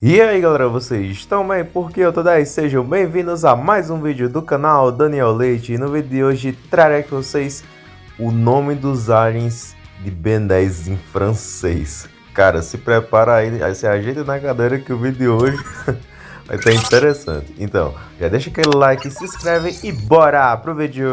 E aí galera, vocês estão bem? Porque eu tô 10, sejam bem-vindos a mais um vídeo do canal Daniel Leite E no vídeo de hoje trarei com vocês o nome dos aliens de Ben 10 em francês Cara, se prepara aí, aí se ajeita na cadeira que o vídeo de hoje vai estar interessante Então, já deixa aquele like, se inscreve e bora pro vídeo!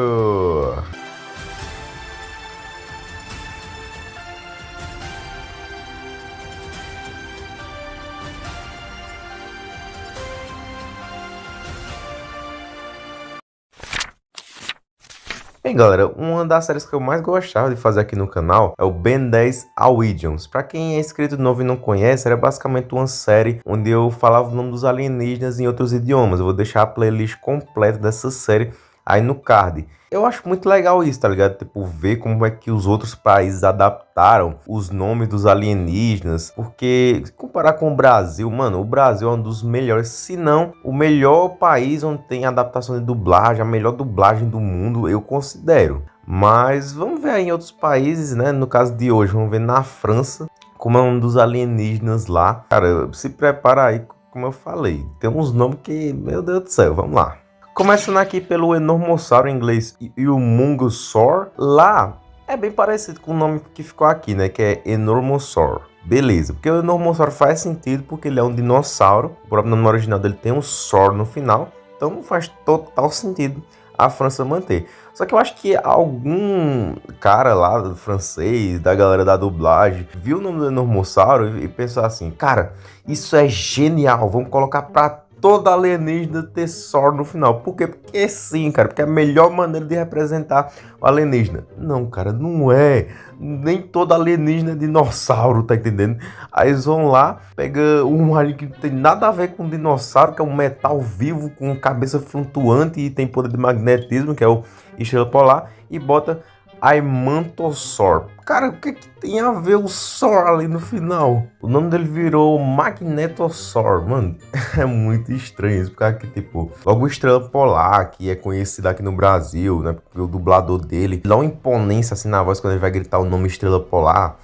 Bem galera, uma das séries que eu mais gostava de fazer aqui no canal é o Ben 10 Awidians. Pra quem é inscrito novo e não conhece, era basicamente uma série onde eu falava o nome dos alienígenas em outros idiomas. Eu vou deixar a playlist completa dessa série aí no card. Eu acho muito legal isso, tá ligado? Tipo, ver como é que os outros países adaptaram os nomes dos alienígenas. Porque, se comparar com o Brasil, mano, o Brasil é um dos melhores, se não o melhor país onde tem adaptação de dublagem, a melhor dublagem do mundo, eu considero. Mas vamos ver aí em outros países, né? No caso de hoje, vamos ver na França, como é um dos alienígenas lá. Cara, se prepara aí, como eu falei. Tem uns nomes que, meu Deus do céu, vamos lá. Começando aqui pelo Enormossauro em inglês e o Mungosaur, lá é bem parecido com o nome que ficou aqui, né? Que é Enormossauro. Beleza, porque o Enormossauro faz sentido porque ele é um dinossauro. O próprio nome original dele tem um Sor no final. Então faz total sentido a França manter. Só que eu acho que algum cara lá francês, da galera da dublagem, viu o nome do Enormossauro e pensou assim, cara, isso é genial, vamos colocar pra toda alienígena ter Sor no final. Por quê? Porque sim, cara. Porque é a melhor maneira de representar o alienígena. Não, cara, não é. Nem toda alienígena é dinossauro, tá entendendo? Aí eles vão lá, pega um alien que não tem nada a ver com dinossauro, que é um metal vivo com cabeça flutuante e tem poder de magnetismo, que é o estrela polar, e bota Aimantosor. Cara, o que, que tem a ver o Sor ali no final? O nome dele virou Magnetosor. Mano, é muito estranho isso. Porque, tipo, logo Estrela Polar, que é conhecido aqui no Brasil, né? Porque o dublador dele dá uma imponência assim na voz quando ele vai gritar o nome Estrela Polar.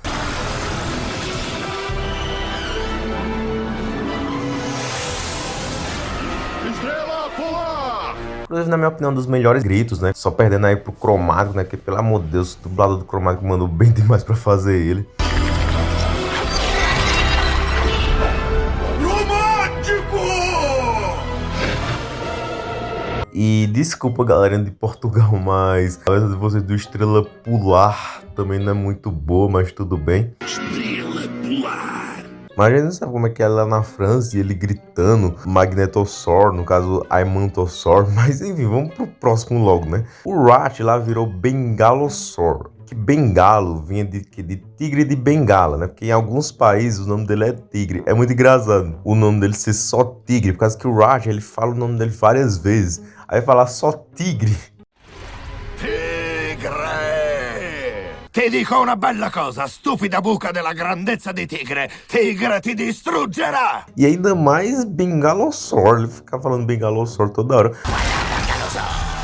Inclusive, na minha opinião, um dos melhores gritos, né? Só perdendo aí pro Cromático, né? Que, pelo amor de Deus, o dublador do Cromático mandou bem demais pra fazer ele. E desculpa, galera de Portugal, mas a letra de vocês do Estrela Pular também não é muito boa, mas tudo bem. Estrela! Mas a gente não sabe como é que é lá na França e ele gritando Magnetosaur, no caso Aimantosaur. Mas enfim, vamos pro próximo logo, né? O Rat lá virou Bengalosaur. Que Bengalo vinha de, de tigre de Bengala, né? Porque em alguns países o nome dele é tigre. É muito engraçado o nome dele ser só tigre, por causa que o Rat ele fala o nome dele várias vezes. Aí falar só tigre Ti dico una bella cosa, stupida buca della grandezza di tigre. Tigre ti distruggerà! E ainda mais Bengalosaur, ele fica falando Bengalosaur toda hora.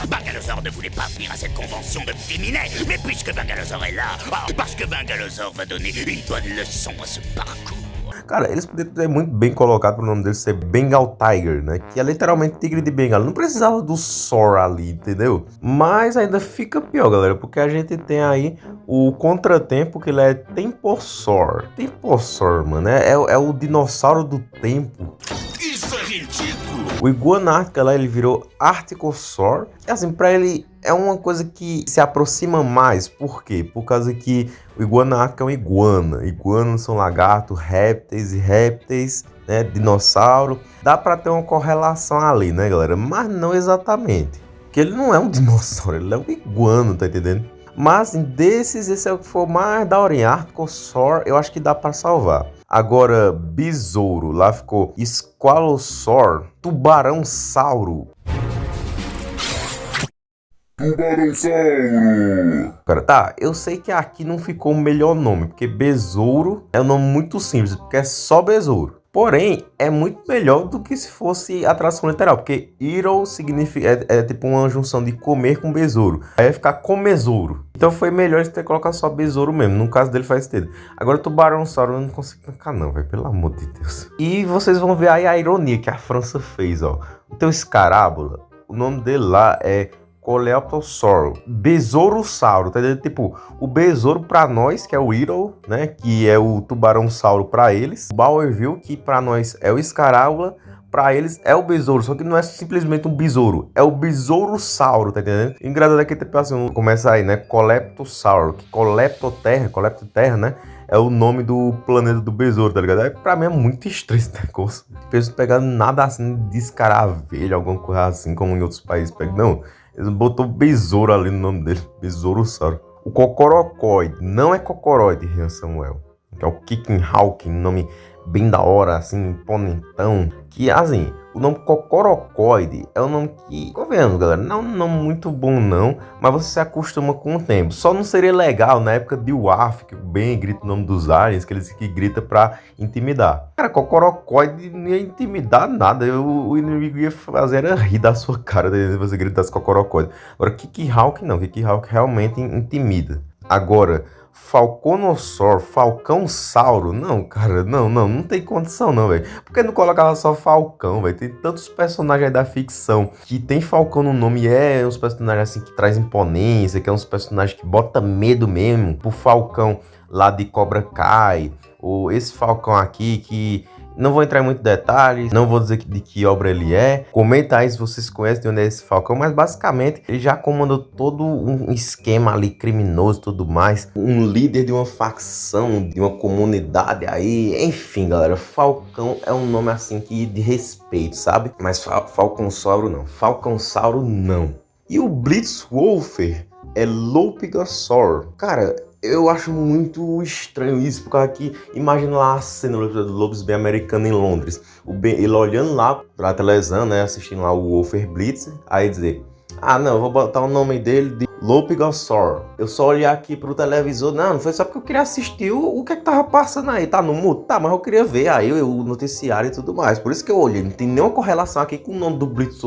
Bangalosaur ne voulait pas venir à cette convention de féminin, mais puisque Bangalosaur est là, oh, parce que Bangalosaur va donner une bonne leçon à ce parcours. Cara, eles poderiam ter muito bem colocado pro nome dele ser Bengal Tiger, né? Que é literalmente tigre de bengala. Não precisava do Sor ali, entendeu? Mas ainda fica pior, galera, porque a gente tem aí o contratempo que ele é Tempossor. Tempossor, mano, é, é, é o dinossauro do tempo. Isso é ridículo! O Iguana Ártica lá, ele virou Articosaur. Assim, pra ele é uma coisa que se aproxima mais. Por quê? Por causa que o iguana ártica é uma iguana. Iguanas são lagartos, répteis e répteis, né? Dinossauro. Dá para ter uma correlação ali, né, galera? Mas não exatamente. Porque ele não é um dinossauro, ele é um iguana, tá entendendo? Mas assim, desses, esse é o que for mais da hora. Articosaur, eu acho que dá para salvar. Agora, besouro, lá ficou Squalosaur, tubarão-sauro. Tubarão-sauro! Cara, tá, eu sei que aqui não ficou o melhor nome, porque besouro é um nome muito simples, porque é só besouro. Porém, é muito melhor do que se fosse a tradução literal, porque Hero significa, é, é, tipo uma junção de comer com besouro. Aí vai ficar comesouro. Então foi melhor ter colocado só besouro mesmo. No caso dele faz sentido. Agora tubarão sauro eu não consigo tancar não, velho. Pelo amor de Deus. E vocês vão ver aí a ironia que a França fez, ó. O teu escarábula, o nome dele lá é Coleoptossauro, besourossauro, tá entendendo? Tipo, o besouro para nós, que é o Hero, né, que é o tubarão-sauro para eles, o que para nós é o escarábula, para eles é o besouro, só que não é simplesmente um besouro, é o besourossauro, tá entendendo? Engraçado é que tipo assim, começa aí, né, Coleptossauro, que Coleptoterra, Coleptoterra, né, é o nome do planeta do besouro, tá ligado? Aí, pra mim é muito estranho esse negócio. Penso pegando nada assim de escaravelho, alguma coisa assim, como em outros países pegam. Não, ele botou besouro ali no nome dele. Besourossauro. O cocorocóide. Não é cocoroide, Rian Samuel. É o Kicking Hawking, nome bem da hora, assim, imponentão. Que, assim, o nome Cocorocoide é um nome que, convenhamos, galera, não é um nome muito bom não, mas você se acostuma com o tempo. Só não seria legal na época de WAF, que bem grita o nome dos aliens, que eles que grita pra intimidar. Cara, Cocorocoide não ia intimidar nada, o, o inimigo ia fazer era rir da sua cara se você gritasse Cocorocoide. Agora, Kiki Hawk não, Kiki Hawk realmente intimida. Agora, Falconossauro, Falcão Sauro. Não, cara, não, não, não tem condição não, velho. Por que não colocava só Falcão, velho? Tem tantos personagens aí da ficção que tem Falcão no nome e é uns personagens assim que traz imponência, que é uns personagens que bota medo mesmo. O Falcão lá de Cobra Kai, ou esse Falcão aqui que não vou entrar em muitos detalhes, não vou dizer de que obra ele é. Comenta aí se vocês conhecem de onde é esse Falcão, mas basicamente ele já comandou todo um esquema ali criminoso e tudo mais. Um líder de uma facção, de uma comunidade aí. Enfim, galera, Falcão é um nome assim que de respeito, sabe? Mas Falcão Sauro não. Falcão Sauro não. E o Blitzwolfer é Lopigasaur. Cara, eu acho muito estranho isso, porque aqui, imagina lá a cena do Lobos Bem Americano em Londres. O ben, ele olhando lá pra televisão, né, assistindo lá o Wolfer Blitz, aí dizer, ah não, eu vou botar o nome dele de Lopigosaur. Eu só olhar aqui pro televisor, não, não foi só porque eu queria assistir o, o que é que tava passando aí, tá no mudo? Tá, mas eu queria ver aí o noticiário e tudo mais, por isso que eu olhei, não tem nenhuma correlação aqui com o nome do Blitz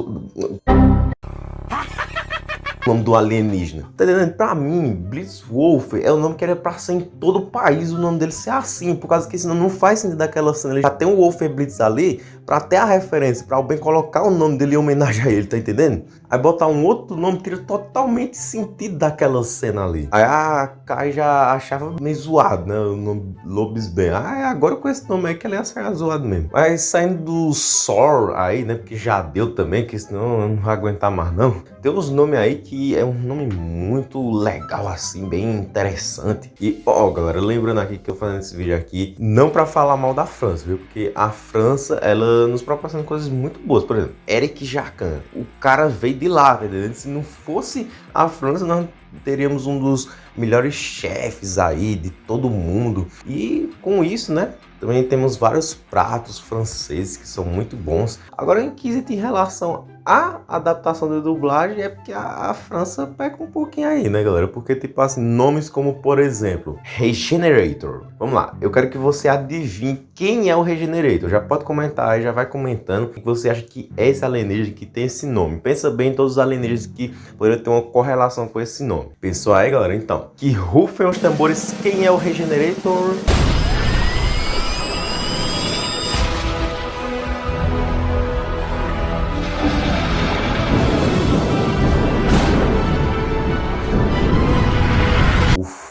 nome do alienígena. Tá entendendo? Pra mim, Blitzwolf é o nome que era pra ser em todo o país, o nome dele ser assim, por causa que senão não faz sentido daquela cena. Ele já tem o Wolfer Blitz ali, pra ter a referência, pra alguém colocar o nome dele em homenagem a ele, tá entendendo? Aí botar um outro nome tira totalmente sentido daquela cena ali. Aí a Kai já achava meio zoado, né? O nome Lobisbane. Ah, agora com esse nome aí que ele ia ser zoado mesmo. Mas saindo do Sor aí, né? Porque já deu também, que senão eu não vai aguentar mais não. Tem uns nomes aí que é um nome muito legal assim, bem interessante. E ó, galera, lembrando aqui que eu fazendo esse vídeo aqui, não para falar mal da França, viu? Porque a França, ela nos proporciona coisas muito boas. Por exemplo, Eric Jacan. O cara veio de lá, entendeu? Se não fosse a França, nós teríamos um dos melhores chefes aí de todo mundo. E com isso, né? Também temos vários pratos franceses que são muito bons. Agora, em quesito em relação à adaptação da dublagem, é porque a, a, França peca um pouquinho aí, né, galera? Porque, tipo assim, nomes como, por exemplo, Regenerator. Vamos lá, eu quero que você adivinhe quem é o Regenerator. Já pode comentar aí, já vai comentando o que você acha que é esse alienígena que tem esse nome. Pensa bem em todos os alienígenas que poderiam ter uma correlação com esse nome. Pensou aí, galera? Então, que rufem os tambores, quem é o Regenerator?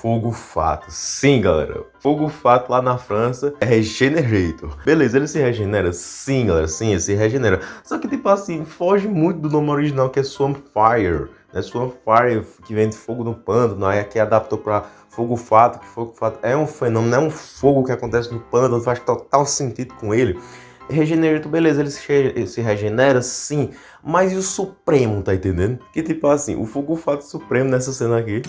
Fogo Fato. Sim, galera. Fogo Fato lá na França é Regenerator. Beleza, ele se regenera? Sim, galera. Sim, ele se regenera. Só que, tipo assim, foge muito do nome original que é Swampfire. Né? Swampfire, que vem de fogo no pântano. Aí aqui adaptou para Fogo Fato, que Fogo Fato é um fenômeno, é um fogo que acontece no pântano, faz total sentido com ele. Regenerator, beleza, ele se, se, regenera, sim, mas e o Supremo, tá entendendo? Que tipo assim, o Fogo Fato Supremo nessa cena aqui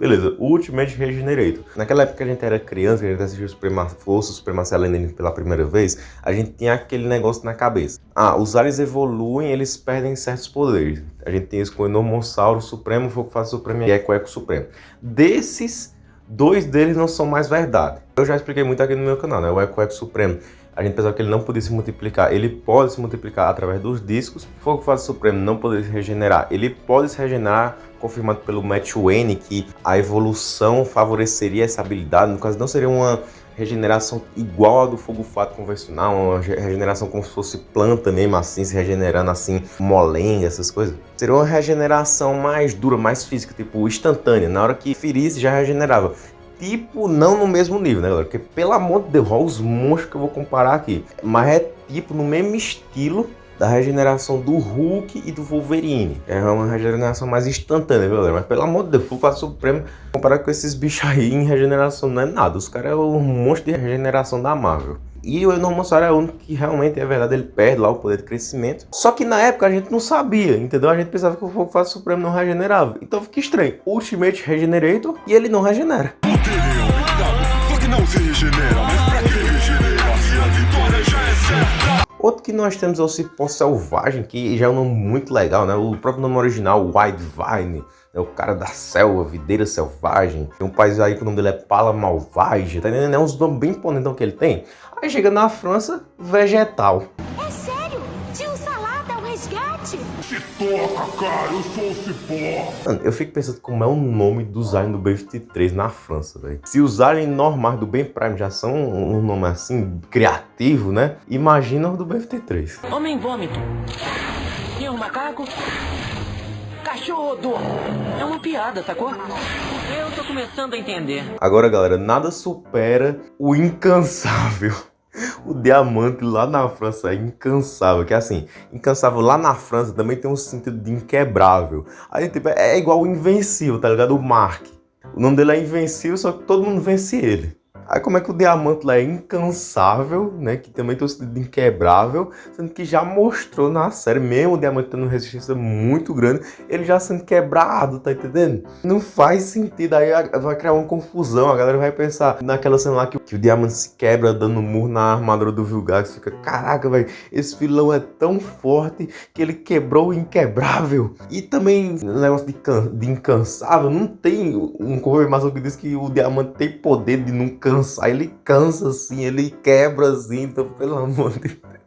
Beleza, o Ultimate Regenerator. Naquela época que a gente era criança, que a gente assistiu Suprema Força, Supremacia Alienígena pela primeira vez, a gente tinha aquele negócio na cabeça. Ah, os aliens evoluem, eles perdem certos poderes. A gente tem isso com o Enormossauro Supremo, Fácil Supremo e Eco Eco Supremo. Desses dois deles não são mais verdade. Eu já expliquei muito aqui no meu canal, né? O Eco Eco Supremo a gente pensava que ele não podia se multiplicar. Ele pode se multiplicar através dos discos. Fogo Fase Supremo não poderia se regenerar. Ele pode se regenerar, confirmado pelo Matt Wayne, que a evolução favoreceria essa habilidade. No caso, não seria uma regeneração igual a do fogo fato convencional, uma regeneração como se fosse planta mesmo, assim, se regenerando assim, molenga, essas coisas. Seria uma regeneração mais dura, mais física, tipo instantânea. Na hora que ferisse, já regenerava tipo, não no mesmo nível, né, galera? Porque, pelo amor de Deus, olha os monstros que eu vou comparar aqui. Mas é tipo no mesmo estilo da regeneração do Hulk e do Wolverine. É uma regeneração mais instantânea, galera? Mas pelo amor de Deus, Fulpa Supremo, comparado com esses bichos aí em regeneração, não é nada. Os caras é um monstro de regeneração da Marvel. E o Enormossauro é o único que realmente é verdade, ele perde lá o poder de crescimento. Só que na época a gente não sabia, entendeu? A gente pensava que o Fogo Fase Supremo não regenerava. Então fica estranho. Ultimate Regenerator e ele não regenera. não se regenera, mas pra que regenera Outro que nós temos é o Cipó Selvagem, que já é um nome muito legal, né? O próprio nome original, White Vine, é o cara da selva, videira selvagem. Tem um país aí que o nome dele é Pala Malvage, tá entendendo? É uns nomes bem imponentes que ele tem. Aí chega na França, vegetal. É sério? Toca, cara, eu sou o Cipó. Mano, eu fico pensando como é o nome dos aliens do B-23 na França, velho. Se os aliens normais do Ben Prime já são um nome assim, criativo, né? Imagina os do B-23. Homem vômito. E o macaco? Cachorro É uma piada, sacou? Eu tô começando a entender. Agora, galera, nada supera o incansável. O diamante lá na França é incansável, que é assim, incansável lá na França também tem um sentido de inquebrável. Aí, tipo, é igual o invencível, tá ligado? O Mark. O nome dele é invencível, só que todo mundo vence ele. Aí como é que o diamante lá é incansável, né? Que também tem o sentido de inquebrável, sendo que já mostrou na série, mesmo o diamante tendo resistência muito grande, ele já sendo quebrado, tá entendendo? Não faz sentido, aí vai criar uma confusão, a galera vai pensar naquela cena lá que, que o diamante se quebra dando murro na armadura do Vilgax, fica, caraca, velho, esse vilão é tão forte que ele quebrou o inquebrável. E também negócio de, de incansável, não tem um confirmação que diz que o diamante tem poder de nunca cansar, ele cansa assim, ele quebra assim, então pelo amor de Deus.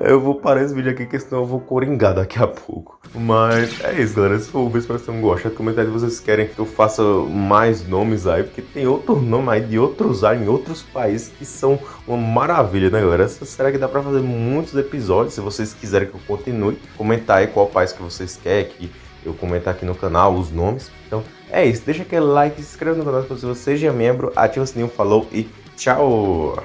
Eu vou parar esse vídeo aqui, que senão eu vou coringar daqui a pouco. Mas é isso, galera. Se for o vídeo, espero que vocês tenham. Comentário se vocês querem que eu faça mais nomes aí, porque tem outro nome aí de outros ar em outros países que são uma maravilha, né, galera? Será que dá pra fazer muitos episódios? Se vocês quiserem que eu continue, comentar aí qual país que vocês querem que eu comentar aqui no canal, os nomes. Então, é isso. Deixa aquele like, se inscreva no canal se você seja membro, ativa o sininho, falou e tchau!